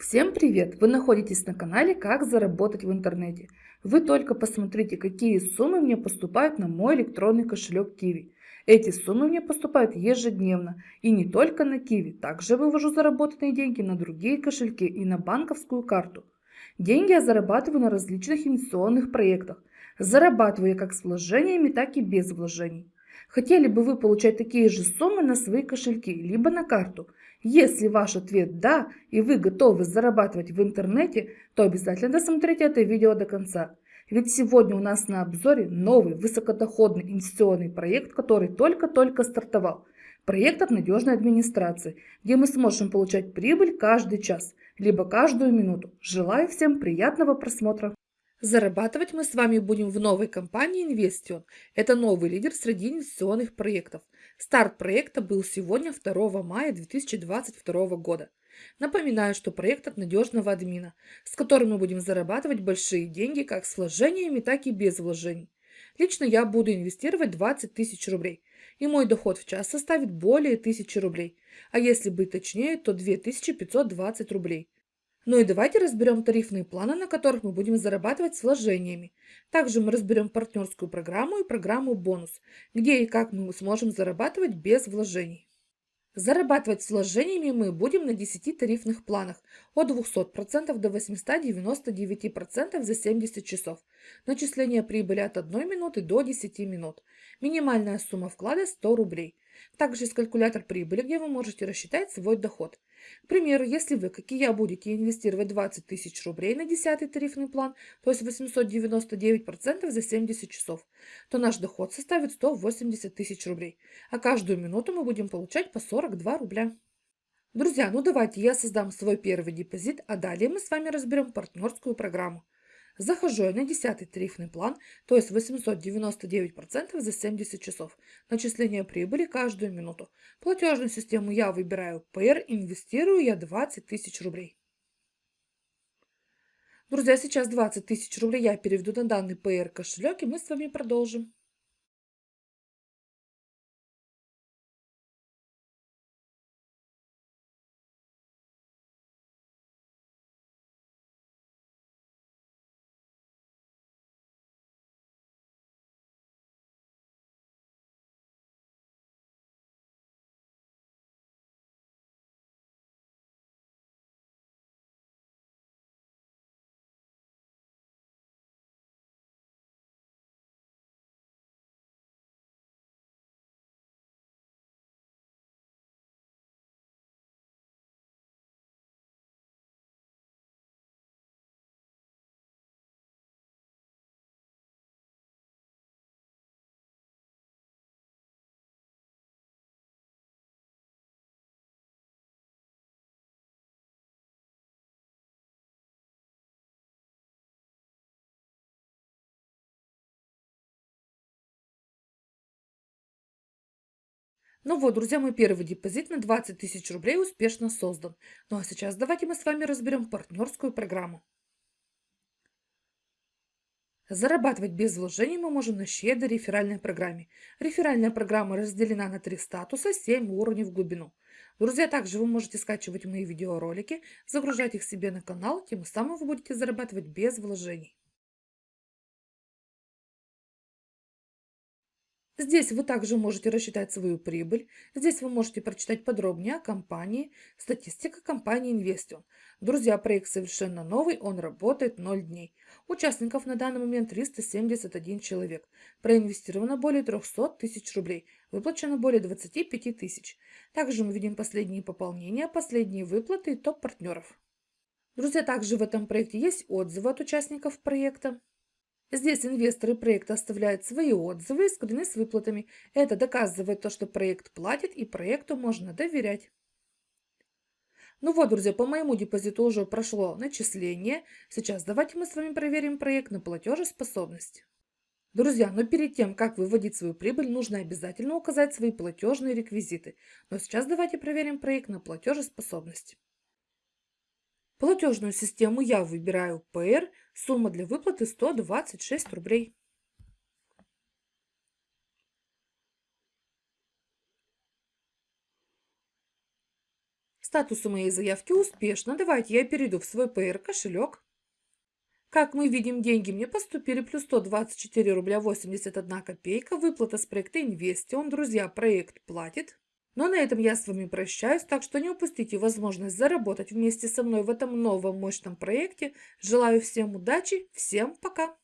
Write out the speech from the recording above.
Всем привет! Вы находитесь на канале «Как заработать в интернете». Вы только посмотрите, какие суммы мне поступают на мой электронный кошелек Kiwi. Эти суммы мне поступают ежедневно. И не только на Kiwi. Также вывожу заработанные деньги на другие кошельки и на банковскую карту. Деньги я зарабатываю на различных инвестиционных проектах. Зарабатываю я как с вложениями, так и без вложений. Хотели бы вы получать такие же суммы на свои кошельки, либо на карту? Если ваш ответ «да» и вы готовы зарабатывать в интернете, то обязательно досмотрите это видео до конца. Ведь сегодня у нас на обзоре новый высокодоходный инвестиционный проект, который только-только стартовал. Проект от надежной администрации, где мы сможем получать прибыль каждый час, либо каждую минуту. Желаю всем приятного просмотра! Зарабатывать мы с вами будем в новой компании Investion. Это новый лидер среди инвестиционных проектов. Старт проекта был сегодня 2 мая 2022 года. Напоминаю, что проект от надежного админа, с которым мы будем зарабатывать большие деньги как с вложениями, так и без вложений. Лично я буду инвестировать 20 тысяч рублей, и мой доход в час составит более 1000 рублей, а если быть точнее, то 2520 рублей. Ну и давайте разберем тарифные планы, на которых мы будем зарабатывать с вложениями. Также мы разберем партнерскую программу и программу бонус, где и как мы сможем зарабатывать без вложений. Зарабатывать с вложениями мы будем на 10 тарифных планах от 200% до 899% за 70 часов. Начисление прибыли от 1 минуты до 10 минут. Минимальная сумма вклада 100 рублей. Также есть калькулятор прибыли, где вы можете рассчитать свой доход. К примеру, если вы, как и я, будете инвестировать 20 тысяч рублей на 10 тарифный план, то есть 899% за 70 часов, то наш доход составит 180 тысяч рублей, а каждую минуту мы будем получать по 42 рубля. Друзья, ну давайте я создам свой первый депозит, а далее мы с вами разберем партнерскую программу. Захожу я на 10 тарифный план, то есть 899% за 70 часов. Начисление прибыли каждую минуту. Платежную систему я выбираю PR, инвестирую я 20 тысяч рублей. Друзья, сейчас 20 тысяч рублей я переведу на данный PR кошелек и мы с вами продолжим. Ну вот, друзья, мой первый депозит на 20 тысяч рублей успешно создан. Ну а сейчас давайте мы с вами разберем партнерскую программу. Зарабатывать без вложений мы можем на щедрой реферальной программе. Реферальная программа разделена на три статуса, 7 уровней в глубину. Друзья, также вы можете скачивать мои видеоролики, загружать их себе на канал, тем самым вы будете зарабатывать без вложений. Здесь вы также можете рассчитать свою прибыль. Здесь вы можете прочитать подробнее о компании, статистика компании Investion. Друзья, проект совершенно новый, он работает 0 дней. Участников на данный момент 371 человек. Проинвестировано более 300 тысяч рублей, выплачено более 25 тысяч. Также мы видим последние пополнения, последние выплаты и топ партнеров. Друзья, также в этом проекте есть отзывы от участников проекта. Здесь инвесторы проекта оставляют свои отзывы и скрины с выплатами. Это доказывает то, что проект платит и проекту можно доверять. Ну вот, друзья, по моему депозиту уже прошло начисление. Сейчас давайте мы с вами проверим проект на платежеспособность. Друзья, но перед тем, как выводить свою прибыль, нужно обязательно указать свои платежные реквизиты. Но сейчас давайте проверим проект на платежеспособность. Платежную систему я выбираю PR, сумма для выплаты 126 рублей. Статус моей заявки успешно. Давайте я перейду в свой PR кошелек. Как мы видим, деньги мне поступили плюс 124 рубля 81 копейка. Выплата с проекта Инвестион. Друзья, проект платит. Но на этом я с вами прощаюсь, так что не упустите возможность заработать вместе со мной в этом новом мощном проекте. Желаю всем удачи, всем пока!